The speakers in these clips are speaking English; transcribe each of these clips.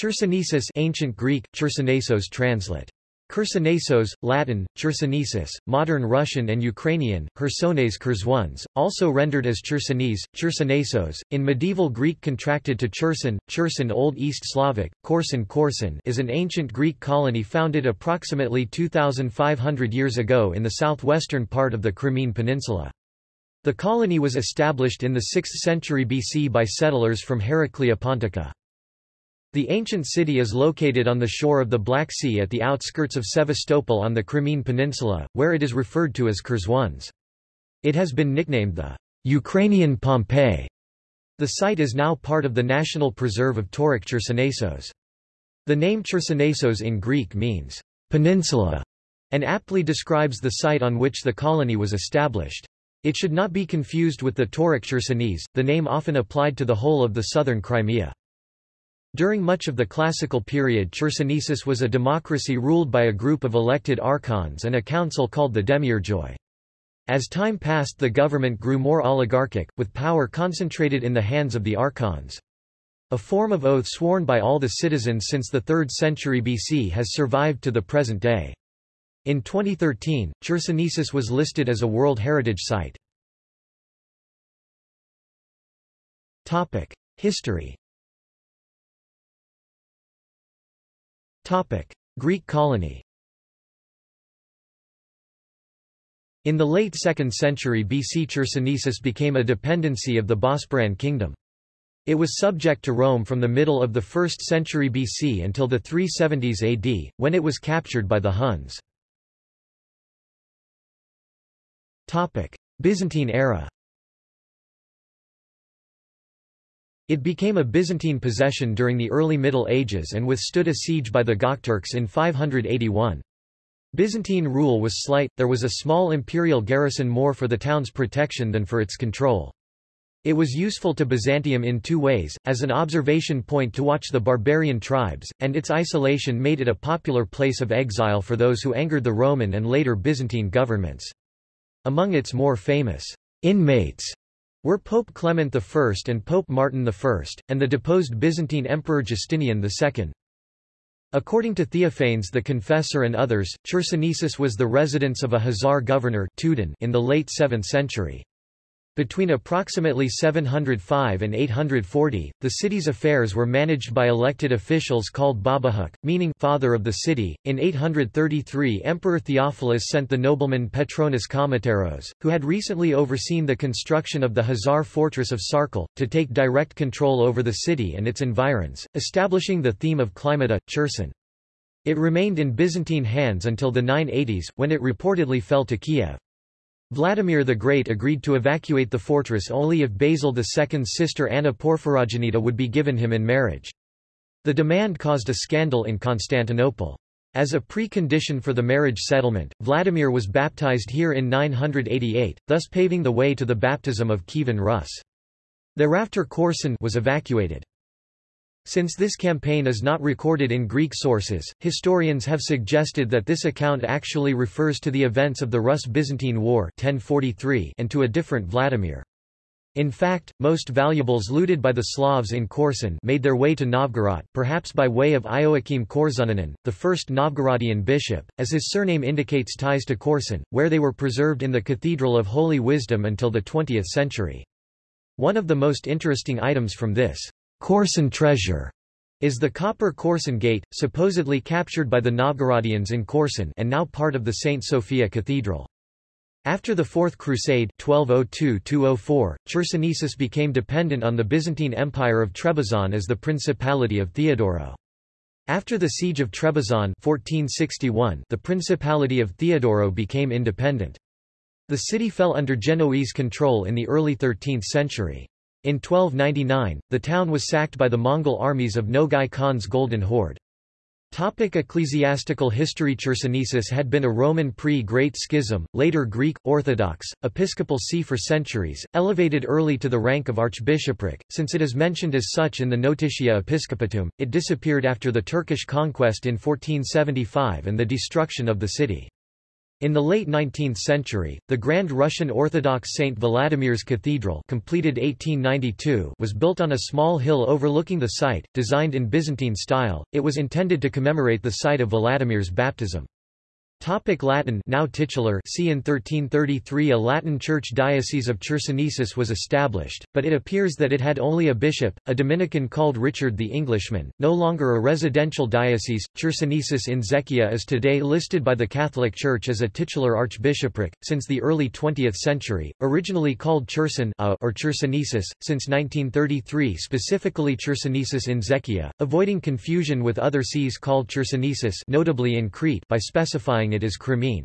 Chersonesus ancient Greek, Chersonesos translate. Chersonesos, Latin, Chersonesus, modern Russian and Ukrainian, Hersones Kurzwans, also rendered as Chersonese, Chersonesos, in medieval Greek contracted to Cherson, Cherson Old East Slavic, Korsun Korsun is an ancient Greek colony founded approximately 2,500 years ago in the southwestern part of the Crimean Peninsula. The colony was established in the 6th century BC by settlers from Heraclea Pontica. The ancient city is located on the shore of the Black Sea at the outskirts of Sevastopol on the Crimean Peninsula, where it is referred to as Kurzwans. It has been nicknamed the Ukrainian Pompeii. The site is now part of the National Preserve of Tauric Chersonesos. The name Chersonesos in Greek means peninsula and aptly describes the site on which the colony was established. It should not be confused with the Tauric Chersonese, the name often applied to the whole of the southern Crimea. During much of the classical period Chersonesus was a democracy ruled by a group of elected archons and a council called the Demiurgoi. As time passed the government grew more oligarchic, with power concentrated in the hands of the archons. A form of oath sworn by all the citizens since the 3rd century BC has survived to the present day. In 2013, Chersonesus was listed as a World Heritage Site. History Greek colony In the late 2nd century BC Chersonesus became a dependency of the Bosporan kingdom. It was subject to Rome from the middle of the 1st century BC until the 370s AD, when it was captured by the Huns. Byzantine era It became a Byzantine possession during the early Middle Ages and withstood a siege by the Gokturks in 581. Byzantine rule was slight, there was a small imperial garrison more for the town's protection than for its control. It was useful to Byzantium in two ways, as an observation point to watch the barbarian tribes, and its isolation made it a popular place of exile for those who angered the Roman and later Byzantine governments. Among its more famous inmates were Pope Clement I and Pope Martin I, and the deposed Byzantine Emperor Justinian II. According to Theophanes the Confessor and others, Chersonesus was the residence of a Khazar governor in the late 7th century. Between approximately 705 and 840, the city's affairs were managed by elected officials called Babahuk, meaning father of the city. In 833, Emperor Theophilus sent the nobleman Petronius Kamateros, who had recently overseen the construction of the Khazar fortress of Sarkel, to take direct control over the city and its environs, establishing the theme of Climata, Cherson. It remained in Byzantine hands until the 980s, when it reportedly fell to Kiev. Vladimir the Great agreed to evacuate the fortress only if Basil II's sister Anna Porphyrogenita would be given him in marriage. The demand caused a scandal in Constantinople. As a precondition for the marriage settlement, Vladimir was baptized here in 988, thus paving the way to the baptism of Kievan Rus. Thereafter Korsun was evacuated. Since this campaign is not recorded in Greek sources, historians have suggested that this account actually refers to the events of the Rus-Byzantine War 1043 and to a different Vladimir. In fact, most valuables looted by the Slavs in Korsun made their way to Novgorod, perhaps by way of Ioachim Korsunianin, the first Novgorodian bishop, as his surname indicates ties to Korsun, where they were preserved in the Cathedral of Holy Wisdom until the 20th century. One of the most interesting items from this Korsun treasure is the copper Korsun gate, supposedly captured by the Novgorodians in Korsun and now part of the St. Sophia Cathedral. After the Fourth Crusade 1202 Chersonesus became dependent on the Byzantine Empire of Trebizond as the Principality of Theodoro. After the Siege of Trebizond 1461, the Principality of Theodoro became independent. The city fell under Genoese control in the early 13th century. In 1299, the town was sacked by the Mongol armies of Nogai Khan's Golden Horde. Topic ecclesiastical history Chersonesus had been a Roman pre-Great Schism, later Greek, Orthodox, episcopal see for centuries, elevated early to the rank of archbishopric, since it is mentioned as such in the Notitia Episcopatum, it disappeared after the Turkish conquest in 1475 and the destruction of the city. In the late 19th century, the Grand Russian Orthodox St. Vladimir's Cathedral completed 1892 was built on a small hill overlooking the site, designed in Byzantine style, it was intended to commemorate the site of Vladimir's baptism. Topic Latin now titular see in 1333 a Latin church diocese of Chersonesus was established, but it appears that it had only a bishop, a Dominican called Richard the Englishman, no longer a residential diocese. Chersonesus in Zechia is today listed by the Catholic Church as a titular archbishopric, since the early 20th century, originally called Cherson or Chersonesus, since 1933 specifically Chersonesus in Zechia, avoiding confusion with other sees called Chersonesus notably in Crete by specifying it as Crimene.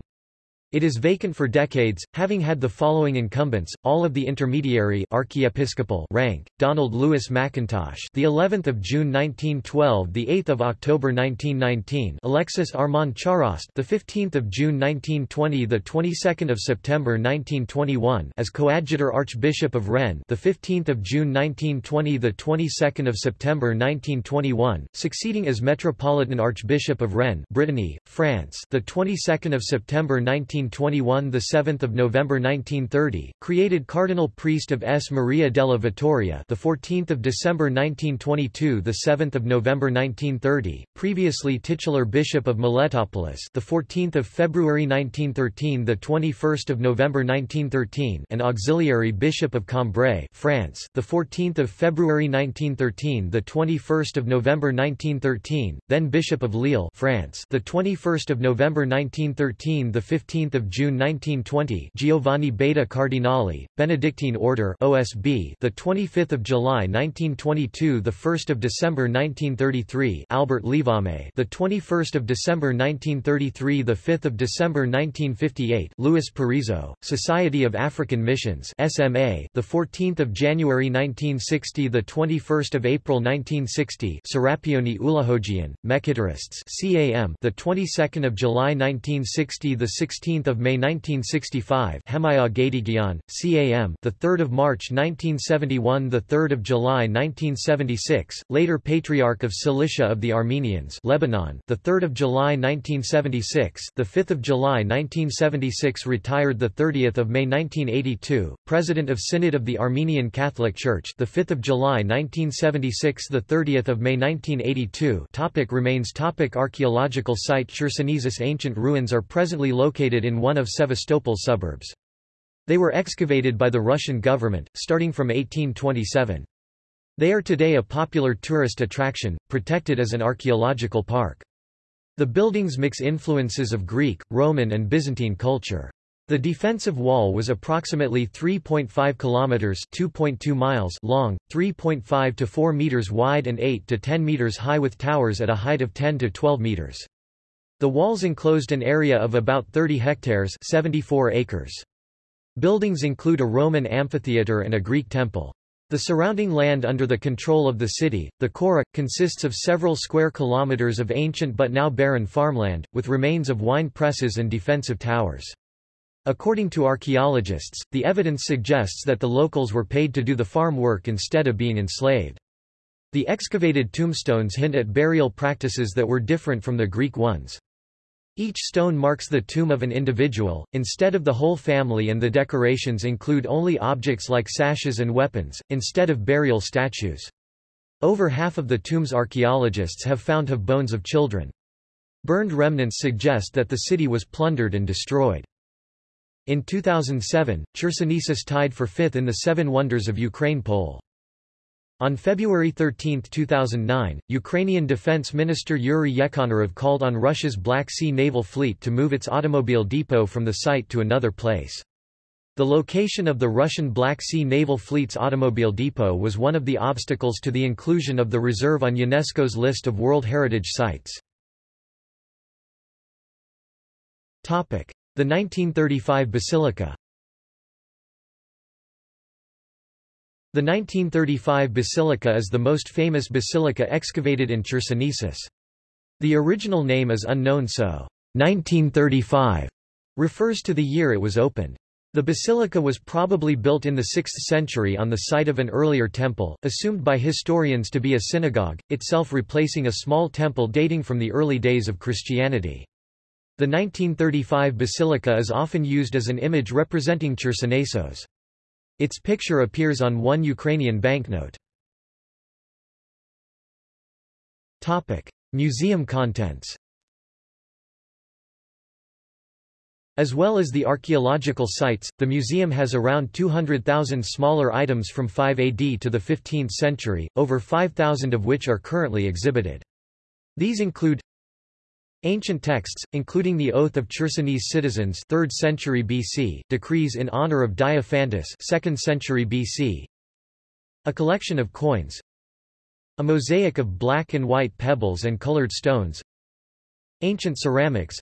It is vacant for decades, having had the following incumbents: all of the intermediary archiepiscopal rank: Donald Lewis McIntosh, the 11th of June 1912, the 8th of October 1919; Alexis Armand Charost, the 15th of June 1920, the 22nd of September 1921, as coadjutor Archbishop of Rennes, the 15th of June 1920, the 22nd of September 1921, succeeding as Metropolitan Archbishop of Rennes, Brittany, France, the 22nd of September 19 1921 the 7th of November 1930 created cardinal priest of S. Maria della Vittoria the 14th of December 1922 the 7th of November 1930 previously titular bishop of Miletopolis the 14th of February 1913 the 21st of November 1913 and auxiliary bishop of Cambrai France the 14th of February 1913 the 21st of November 1913 then bishop of Lille France the 21st of November 1913 the 15th of June 1920, Giovanni Beda Cardinali, Benedictine Order (OSB), the 25th of July 1922, the 1st of December 1933, Albert Livame, the 21st of December 1933, the 5th of December 1958, Louis Parisot, Society of African Missions (SMA), the 14th of January 1960, the 21st of April 1960, Serapioni Ulahogian, Mekhitarists (CAM), the 22nd of July 1960, the 16th 16th of May 1965, Hemaya Gadigian, CAM, the 3rd of March 1971, the 3rd of July 1976, later Patriarch of Cilicia of the Armenians, Lebanon, the 3rd of July 1976, the 5th of July 1976, retired the 30th of May 1982, President of Synod of the Armenian Catholic Church, the 5th of July 1976, the 30th of May 1982. Topic remains. Topic Archaeological site. Chersonesus ancient ruins are presently located in in one of Sevastopol's suburbs. They were excavated by the Russian government, starting from 1827. They are today a popular tourist attraction, protected as an archaeological park. The buildings mix influences of Greek, Roman and Byzantine culture. The defensive wall was approximately 3.5 kilometers (2.2 miles) long, 3.5 to 4 meters wide and 8 to 10 meters high with towers at a height of 10 to 12 meters. The walls enclosed an area of about 30 hectares 74 acres. Buildings include a Roman amphitheatre and a Greek temple. The surrounding land under the control of the city, the Chora, consists of several square kilometers of ancient but now barren farmland, with remains of wine presses and defensive towers. According to archaeologists, the evidence suggests that the locals were paid to do the farm work instead of being enslaved. The excavated tombstones hint at burial practices that were different from the Greek ones. Each stone marks the tomb of an individual, instead of the whole family and the decorations include only objects like sashes and weapons, instead of burial statues. Over half of the tombs archaeologists have found have bones of children. Burned remnants suggest that the city was plundered and destroyed. In 2007, Chersonesus tied for fifth in the Seven Wonders of Ukraine poll. On February 13, 2009, Ukrainian Defense Minister Yuri Yekhanurov called on Russia's Black Sea Naval Fleet to move its automobile depot from the site to another place. The location of the Russian Black Sea Naval Fleet's automobile depot was one of the obstacles to the inclusion of the reserve on UNESCO's list of World Heritage Sites. The 1935 Basilica The 1935 basilica is the most famous basilica excavated in Chersonesus. The original name is unknown so 1935 refers to the year it was opened. The basilica was probably built in the 6th century on the site of an earlier temple, assumed by historians to be a synagogue, itself replacing a small temple dating from the early days of Christianity. The 1935 basilica is often used as an image representing Chersonesos. Its picture appears on one Ukrainian banknote. Topic: Museum contents. As well as the archaeological sites, the museum has around 200,000 smaller items from 5 AD to the 15th century, over 5,000 of which are currently exhibited. These include Ancient texts, including the Oath of Chersonese citizens 3rd century BC, decrees in honor of Diophantus 2nd century BC, a collection of coins, a mosaic of black and white pebbles and colored stones, ancient ceramics,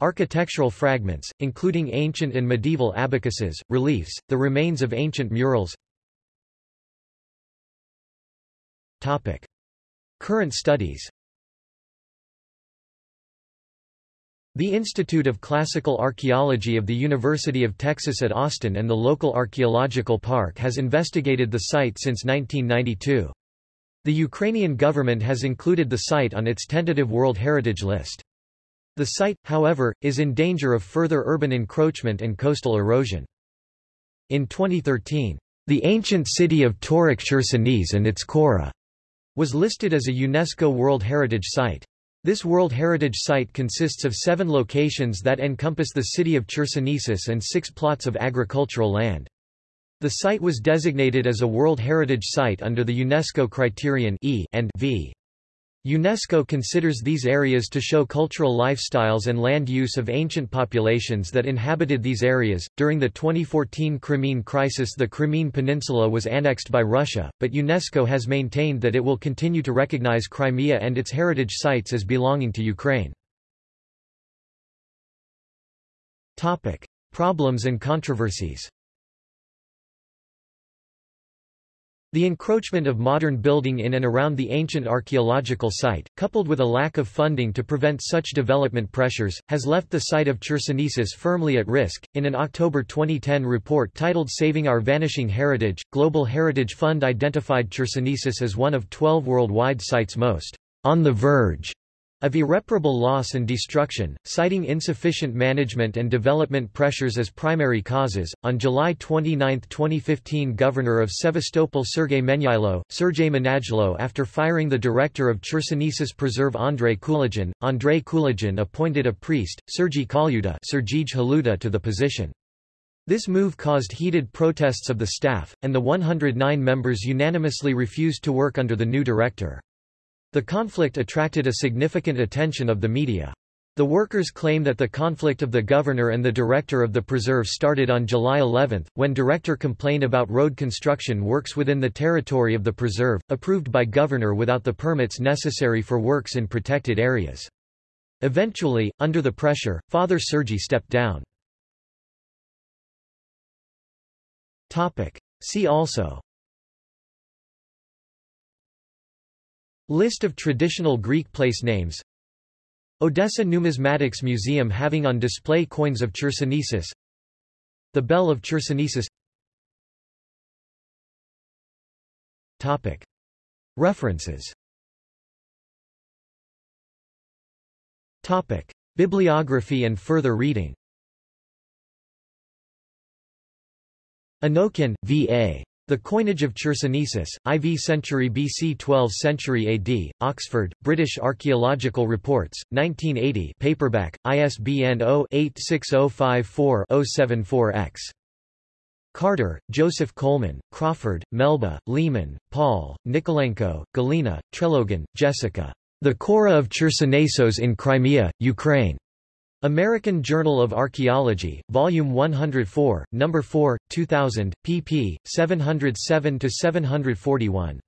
Architectural fragments, including ancient and medieval abacuses, reliefs, the remains of ancient murals. Topic. Current studies The Institute of Classical Archaeology of the University of Texas at Austin and the local archaeological park has investigated the site since 1992. The Ukrainian government has included the site on its tentative World Heritage List. The site, however, is in danger of further urban encroachment and coastal erosion. In 2013, the ancient city of Tauric Chersonese and its Chora was listed as a UNESCO World Heritage Site. This World Heritage Site consists of seven locations that encompass the city of Chersonesus and six plots of agricultural land. The site was designated as a World Heritage Site under the UNESCO criterion E and V. UNESCO considers these areas to show cultural lifestyles and land use of ancient populations that inhabited these areas. During the 2014 Crimean crisis, the Crimean Peninsula was annexed by Russia, but UNESCO has maintained that it will continue to recognize Crimea and its heritage sites as belonging to Ukraine. Topic: Problems and controversies. The encroachment of modern building in and around the ancient archaeological site, coupled with a lack of funding to prevent such development pressures, has left the site of Chersonesus firmly at risk. In an October 2010 report titled Saving Our Vanishing Heritage, Global Heritage Fund identified Chersonesus as one of 12 worldwide sites most on the verge of irreparable loss and destruction, citing insufficient management and development pressures as primary causes. On July 29, 2015, Governor of Sevastopol Sergei Menyailo, Sergei Manajlo after firing the director of Chersonesus Preserve Andrei Kulagin, Andrei Kulagin appointed a priest, Sergei Kalyuta, Sergij Haluta to the position. This move caused heated protests of the staff, and the 109 members unanimously refused to work under the new director. The conflict attracted a significant attention of the media. The workers claim that the conflict of the governor and the director of the preserve started on July 11, when director complained about road construction works within the territory of the preserve, approved by governor without the permits necessary for works in protected areas. Eventually, under the pressure, Father Sergi stepped down. See also List of traditional Greek place names Odessa Numismatics Museum having on display coins of Chersonesus The Bell of Chersonesus Topic. References Topic. Bibliography and further reading Anokhin, V.A. The Coinage of Chersonesus, IV century BC 12th century AD, Oxford, British Archaeological Reports, 1980 paperback, ISBN 0-86054-074-X. Carter, Joseph Coleman, Crawford, Melba, Lehman, Paul, Nikolenko, Galina, Trelogan, Jessica. The Chora of Chersonesos in Crimea, Ukraine. American Journal of Archaeology, Volume 104, No. 4, 2000, pp. 707-741.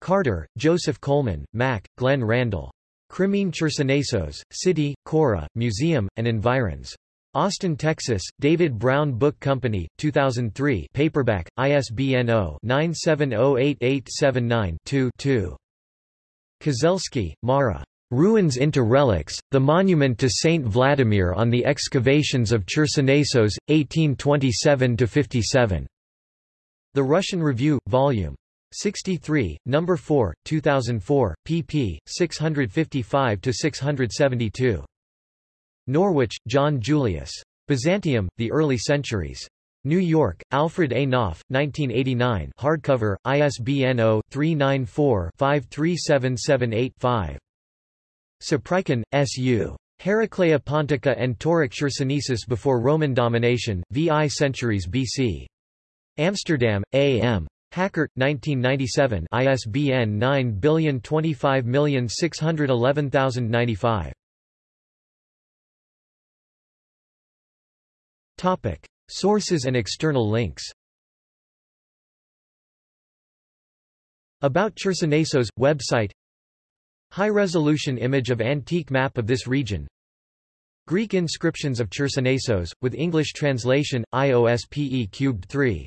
Carter, Joseph Coleman, Mack, Glenn Randall. Crimean Chersonesos, City, Chora, Museum, and Environs. Austin, Texas, David Brown Book Company, 2003 paperback, ISBN 0-9708879-2 Kozelsky, Mara. Ruins into relics, the monument to Saint Vladimir on the excavations of Chersonesos, 1827–57. The Russian Review, Vol. 63, No. 4, 2004, pp. 655–672. Norwich, John Julius. Byzantium, The Early Centuries. New York, Alfred A. Knopf, 1989 hardcover, ISBN 0-394-53778-5. Saprykin, S. U. Heraclea Pontica and Tauric Chersonesus before Roman domination, VI centuries BC. Amsterdam, A. M. Hakkert, 1997 ISBN 9025611095. Topic. Sources and external links About Chersonesos, website High-resolution image of antique map of this region. Greek inscriptions of Chersonesos, with English translation, IOSPE cubed 3